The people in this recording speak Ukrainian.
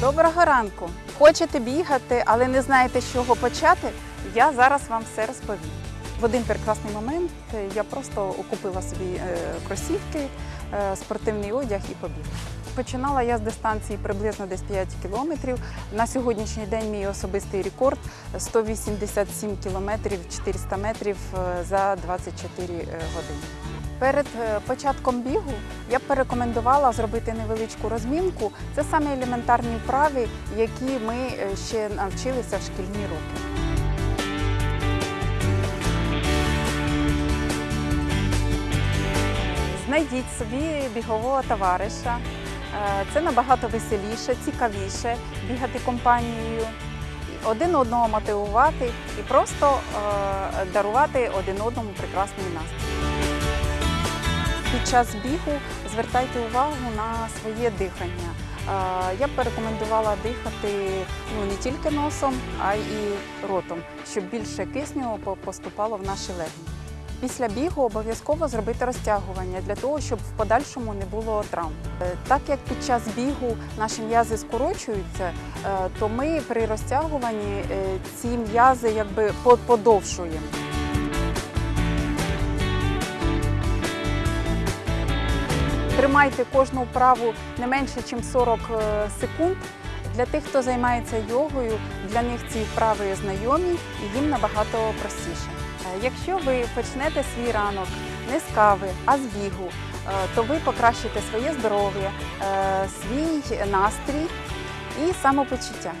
Доброго ранку! Хочете бігати, але не знаєте, з чого почати? Я зараз вам все розповім. В один прекрасний момент е, я просто купила собі е, кросівки, е, спортивний одяг і побігла. Починала я з дистанції приблизно десь 5 кілометрів. На сьогоднішній день мій особистий рекорд 187 кілометрів 400 метрів за 24 години. Перед е, початком бігу я б порекомендувала зробити невеличку розмінку. Це саме елементарні вправи, які ми е, ще навчилися в шкільні роки. Знайдіть собі бігового товариша. Е, Це набагато веселіше, цікавіше бігати компанією, один одного мотивувати і просто дарувати один одному прекрасний настрій. Під час бігу звертайте увагу на своє дихання. Е, Я б порекомендувала дихати ну, не тільки носом, а й ротом, щоб більше кисню поступало в наші легені. Після бігу обов'язково зробити розтягування для того, щоб в подальшому не було травм. Е, Так як під час бігу наші м'язи скорочуються, е, то ми при розтягуванні ці м'язи подовшуємо. Тримайте кожну вправу не менше, ніж 40 е, секунд. Для тих, хто займається йогою, для них ці вправи знайомі і їм набагато простіше. Е, Якщо ви почнете свій ранок не з кави, а з бігу, е, то ви покращите своє здоров'я, свій настрій і самопочуття.